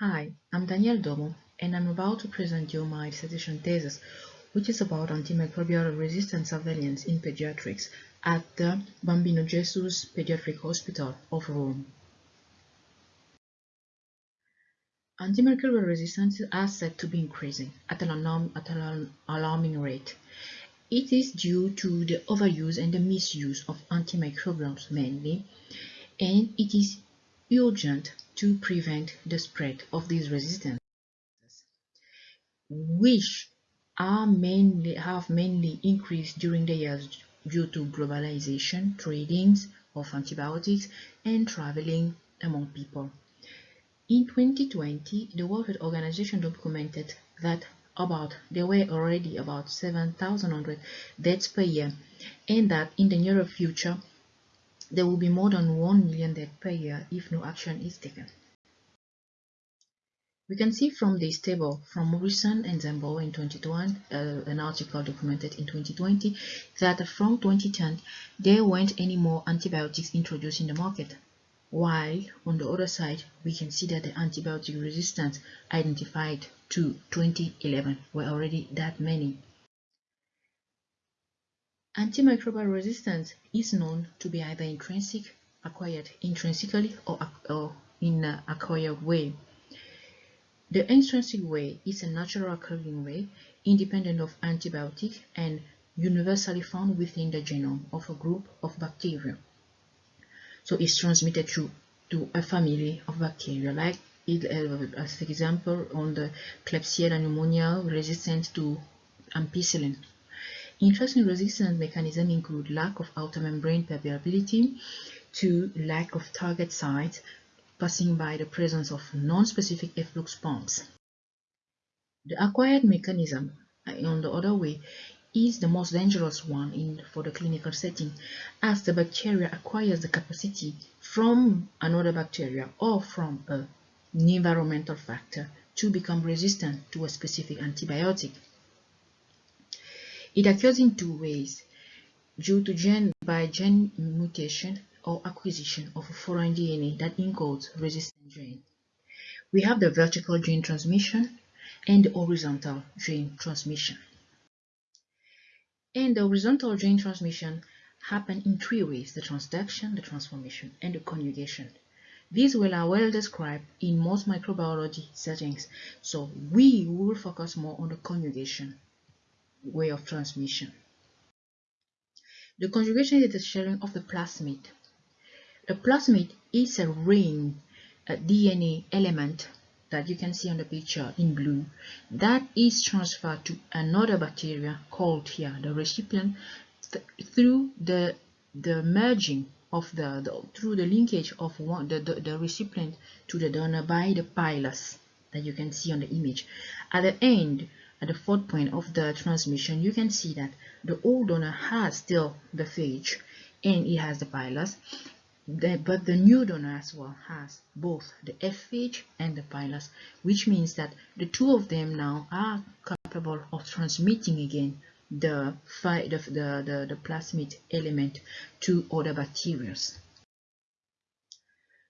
Hi, I'm Danielle Domo, and I'm about to present you my dissertation thesis, which is about antimicrobial resistance surveillance in pediatrics at the Bambino Gesù Pediatric Hospital of Rome. Antimicrobial resistance is said to be increasing at an, alarm, at an alarming rate. It is due to the overuse and the misuse of antimicrobials mainly, and it is urgent to prevent the spread of these resistances, which are mainly have mainly increased during the years due to globalization, tradings of antibiotics, and traveling among people. In 2020, the World Health Organization documented that about there were already about 7,100 deaths per year, and that in the near future there will be more than 1 million deaths per year if no action is taken. We can see from this table from Morrison and Zambo in 2021, uh, an article documented in 2020, that from 2010 there weren't any more antibiotics introduced in the market. While on the other side, we can see that the antibiotic resistance identified to 2011 were already that many. Antimicrobial resistance is known to be either intrinsic, acquired intrinsically, or, or in an acquired way. The intrinsic way is a natural occurring way, independent of antibiotic and universally found within the genome of a group of bacteria. So it's transmitted through to a family of bacteria, like it, uh, as example on the Klebsiella pneumonia resistant to ampicillin. Interesting resistance mechanisms include lack of outer membrane permeability to lack of target site passing by the presence of non-specific efflux pumps. The acquired mechanism, on the other way, is the most dangerous one in, for the clinical setting, as the bacteria acquires the capacity from another bacteria or from an environmental factor to become resistant to a specific antibiotic. It occurs in two ways, due to gene by gene mutation or acquisition of a foreign DNA that encodes resistant gene. We have the vertical gene transmission and the horizontal gene transmission. And the horizontal gene transmission happen in three ways, the transduction, the transformation, and the conjugation. These will are well described in most microbiology settings, so we will focus more on the conjugation way of transmission. The conjugation is the sharing of the plasmid. The plasmid is a ring a DNA element that you can see on the picture in blue that is transferred to another bacteria called here the recipient th through the the merging of the, the, through the linkage of one the, the, the recipient to the donor by the pilus that you can see on the image at the end at the fourth point of the transmission, you can see that the old donor has still the phage and it has the pilus, but the new donor as well has both the F phage and the pilus, which means that the two of them now are capable of transmitting again the, the, the, the, the plasmid element to other bacteria.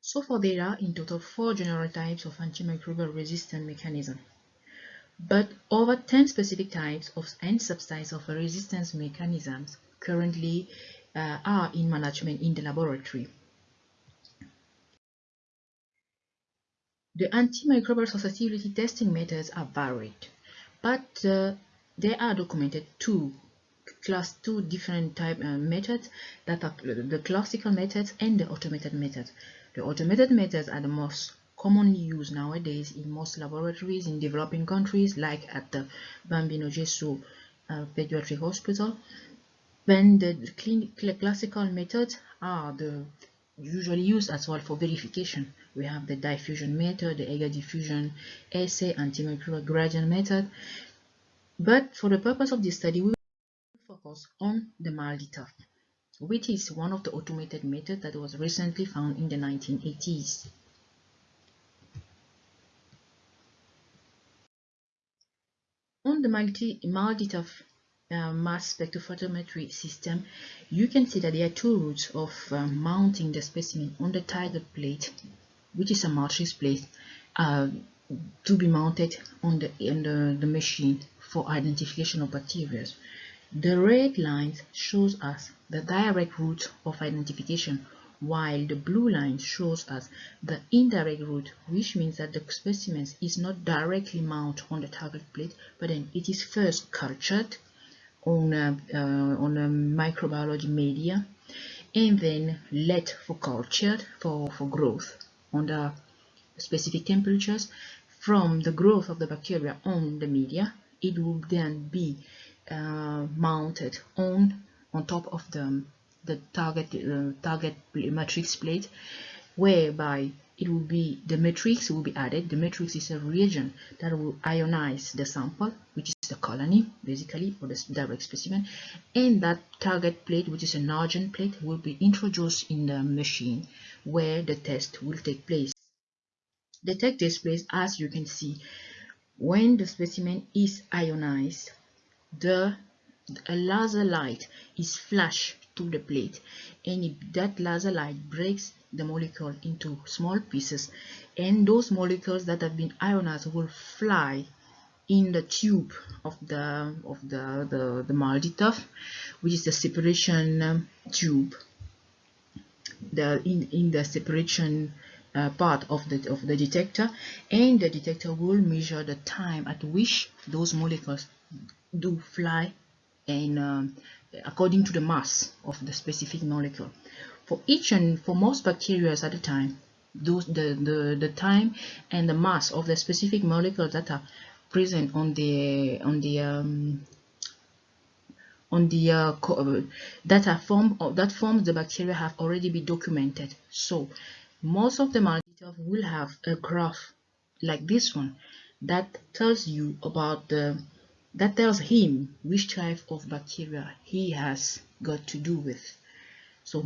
So far there are in total four general types of antimicrobial resistant mechanism but over 10 specific types of and subtypes of resistance mechanisms currently uh, are in management in the laboratory. The antimicrobial susceptibility testing methods are varied, but uh, there are documented two class two different type uh, methods that are the classical methods and the automated methods. The automated methods are the most commonly used nowadays in most laboratories in developing countries like at the Bambino Gesù uh, Pediatric Hospital. When the classical methods are the usually used as well for verification. We have the diffusion method, the agar diffusion assay, antimicrobial gradient method. But for the purpose of this study, we will focus on the MALDI-TOF, which is one of the automated methods that was recently found in the 1980s. The multi MALDI-TOF uh, mass spectrophotometry system, you can see that there are two routes of uh, mounting the specimen on the target plate, which is a matrix plate, uh, to be mounted on the, on the, the machine for identification of bacteria. The red line shows us the direct route of identification while the blue line shows us the indirect route which means that the specimen is not directly mounted on the target plate but then it is first cultured on a, uh, on a microbiology media and then let for culture for, for growth under specific temperatures. From the growth of the bacteria on the media it will then be uh, mounted on on top of the the target uh, target matrix plate whereby it will be the matrix will be added. The matrix is a reagent that will ionize the sample which is the colony basically or the direct specimen and that target plate which is an argent plate will be introduced in the machine where the test will take place. The test takes place as you can see when the specimen is ionized the a laser light is flashed to the plate. And if that laser light breaks the molecule into small pieces and those molecules that have been ionized will fly in the tube of the of the the, the MALDI-TOF which is the separation um, tube. The in in the separation uh, part of the of the detector and the detector will measure the time at which those molecules do fly and um, according to the mass of the specific molecule. For each and for most bacteria at a time those the, the the time and the mass of the specific molecule that are present on the on the um, on the uh, uh that are form of that forms the bacteria have already been documented. So most of the molecules will have a graph like this one that tells you about the that tells him which type of bacteria he has got to do with. So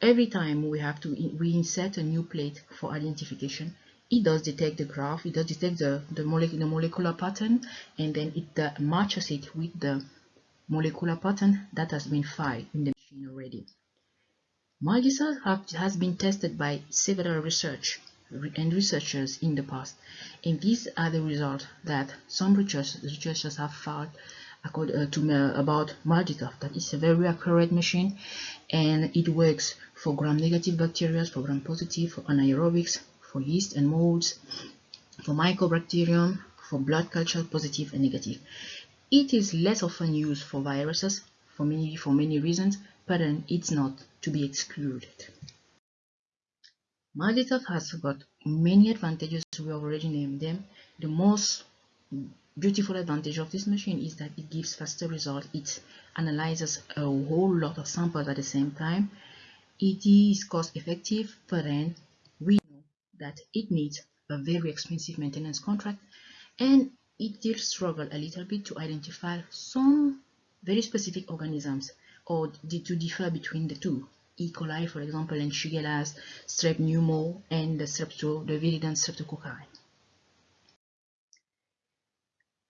every time we have to we insert a new plate for identification, it does detect the graph, it does detect the, the, molecular, the molecular pattern, and then it uh, matches it with the molecular pattern that has been filed in the machine already. MALDI-TOF has been tested by several research and researchers in the past and these are the results that some researchers have found uh, to about MALDI-TOF that is a very accurate machine and it works for gram-negative bacteria, for gram-positive, for anaerobics, for yeast and molds, for mycobacterium, for blood culture positive and negative. It is less often used for viruses for many for many reasons, but then it's not to be excluded. MALDI-TOF has got many advantages, we already named them. The most beautiful advantage of this machine is that it gives faster results. It analyzes a whole lot of samples at the same time. It is cost effective, but then we know that it needs a very expensive maintenance contract and it did struggle a little bit to identify some very specific organisms or to differ between the two. E. coli, for example, and Shigella's strep pneumo and the strepto, the streptococci.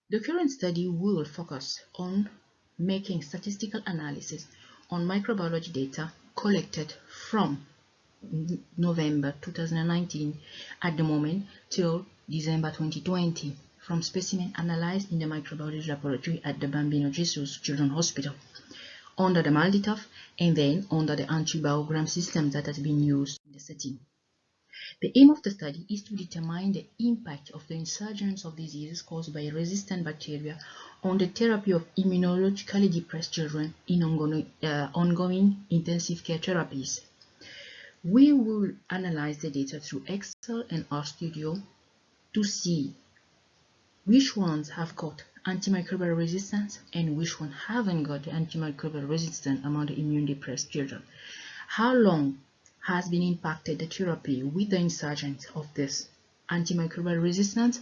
The current study will focus on making statistical analysis on microbiology data collected from November 2019 at the moment till December 2020 from specimen analyzed in the microbiology laboratory at the Bambino Gesù Children's Hospital under the MALDI-TOF and then under the antibiogram system that has been used in the setting. The aim of the study is to determine the impact of the insurgence of diseases caused by resistant bacteria on the therapy of immunologically depressed children in ongoing, uh, ongoing intensive care therapies. We will analyze the data through Excel and RStudio to see which ones have got antimicrobial resistance and which one haven't got antimicrobial resistance among the immune depressed children. How long has been impacted the therapy with the insurgence of this antimicrobial resistance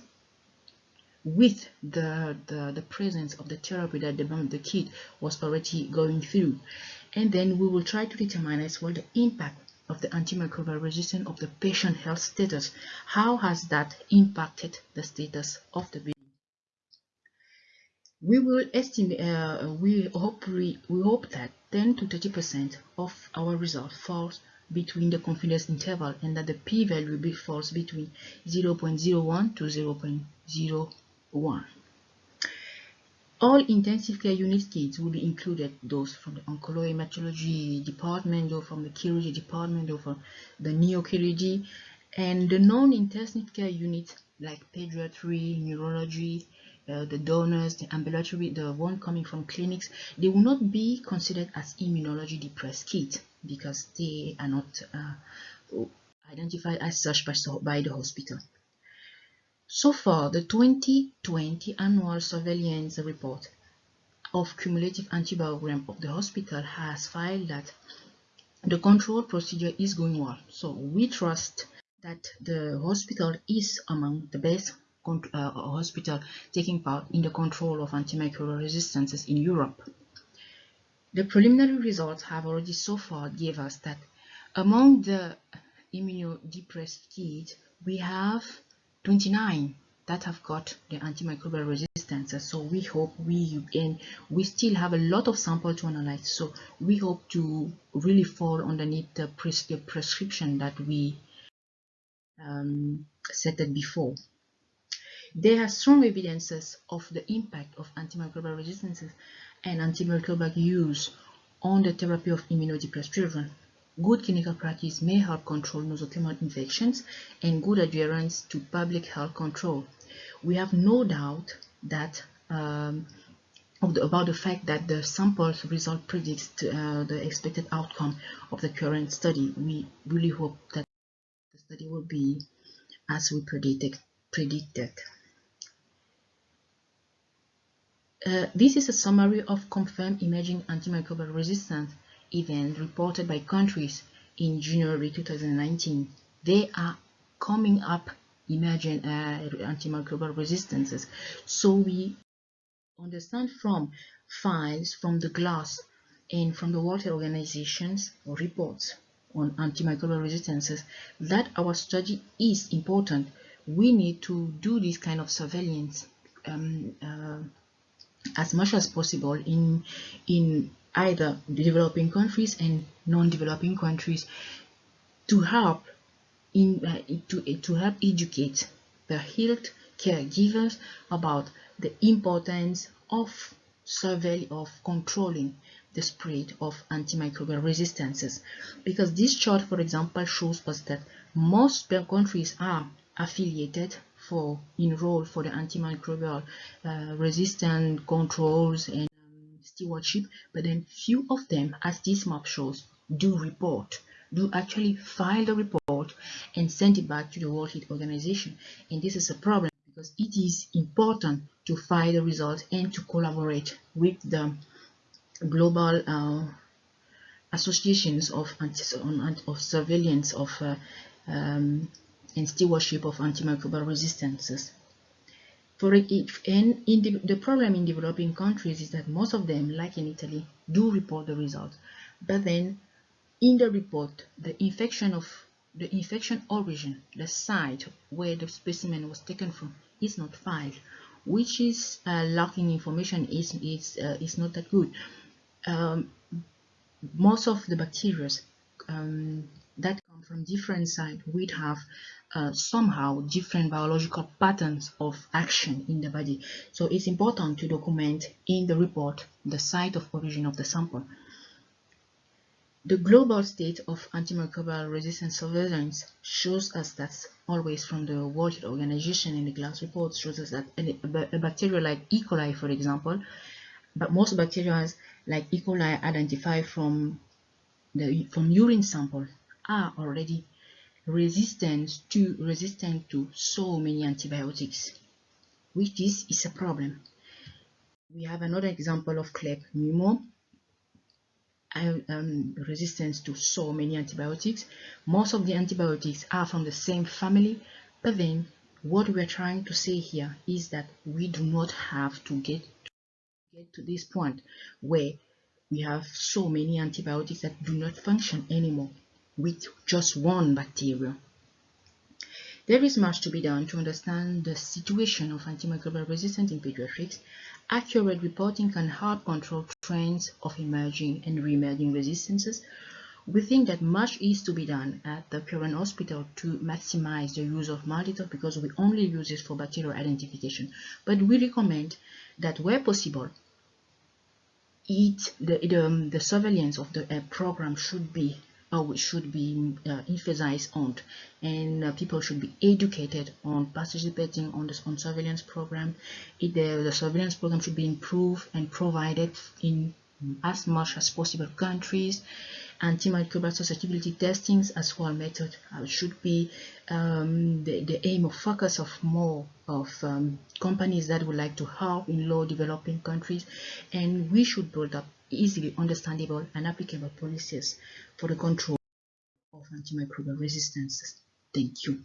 with the, the, the presence of the therapy that the, the kid was already going through. And then we will try to determine as well the impact of the antimicrobial resistance of the patient health status. How has that impacted the status of the? We will estimate uh, we hope we, we hope that 10 to 30 percent of our result falls between the confidence interval and that the p-value falls between 0.01 to 0.01. All intensive care unit kids will be included, those from the oncology department or from the chirurgy department or from the neochirurgy and the non-intensive care units like pediatry, neurology, the donors, the ambulatory, the one coming from clinics, they will not be considered as immunology depressed kids because they are not uh, identified as such by, by the hospital. So far, the 2020 annual surveillance report of cumulative antibiogram of the hospital has filed that the control procedure is going well. So we trust that the hospital is among the best uh, hospital taking part in the control of antimicrobial resistances in Europe. The preliminary results have already so far gave us that among the immunodepressed kids, we have 29 that have got the antimicrobial resistance so we hope we and we still have a lot of sample to analyze. So we hope to really fall underneath the, pres the prescription that we um, set it before there are strong evidences of the impact of antimicrobial resistances and antimicrobial use on the therapy of immunodepressed children Good clinical practice may help control nosocomial infections and good adherence to public health control. We have no doubt that um, the, about the fact that the samples result predicts uh, the expected outcome of the current study. We really hope that the study will be as we predicted. predicted. Uh, this is a summary of confirmed emerging antimicrobial resistance events reported by countries in January 2019. They are coming up emerging uh, antimicrobial resistances. So we understand from files from the GLASS and from the World Health Organization's reports on antimicrobial resistances that our study is important. We need to do this kind of surveillance um, uh, as much as possible in in either developing countries and non-developing countries to help in uh, to, to help educate the health caregivers about the importance of survey of controlling the spread of antimicrobial resistances. Because this chart for example shows us that most countries are affiliated for enroll for the antimicrobial uh, resistant controls and stewardship, but then few of them, as this map shows, do report, do actually file the report and send it back to the World Health Organization. And this is a problem because it is important to file the results and to collaborate with the global uh, associations of, of surveillance of uh, um, and stewardship of antimicrobial resistances. For in the, the problem in developing countries is that most of them, like in Italy, do report the results. But then in the report, the infection of the infection origin, the site where the specimen was taken from, is not filed, which is uh, lacking information is is uh, is not that good. Um, most of the bacteria um, from different sites would have uh, somehow different biological patterns of action in the body. So it's important to document in the report the site of origin of the sample. The global state of antimicrobial resistance surveillance shows us that always from the World Health Organization in the GLASS report shows us that a, bacteria like E. coli, for example, but most bacteria like E. coli identified from the from urine sample are already resistant to resistant to so many antibiotics which this is a problem. We have another example of Kleb pneumo um, resistance to so many antibiotics. Most of the antibiotics are from the same family but then what we're trying to say here is that we do not have to get to, get to this point where we have so many antibiotics that do not function anymore with just one bacteria. There is much to be done to understand the situation of antimicrobial resistance in pediatrics. Accurate reporting can help control trends of emerging and re-emerging resistances. we think that much is to be done at the current hospital to maximize the use of MALDI-TOF because we only use it for bacterial identification. But we recommend that where possible, it, the, the, um, the surveillance of the uh, program should be uh, we should be uh, emphasized on. And uh, people should be educated on participating on this on surveillance program. It, the, the surveillance program should be improved and provided in as much as possible countries. Antimicrobial susceptibility testings as well method uh, should be um, the, the aim of focus of more of um, companies that would like to help in low developing countries. And we should build up easily understandable and applicable policies for the control of antimicrobial resistance. Thank you.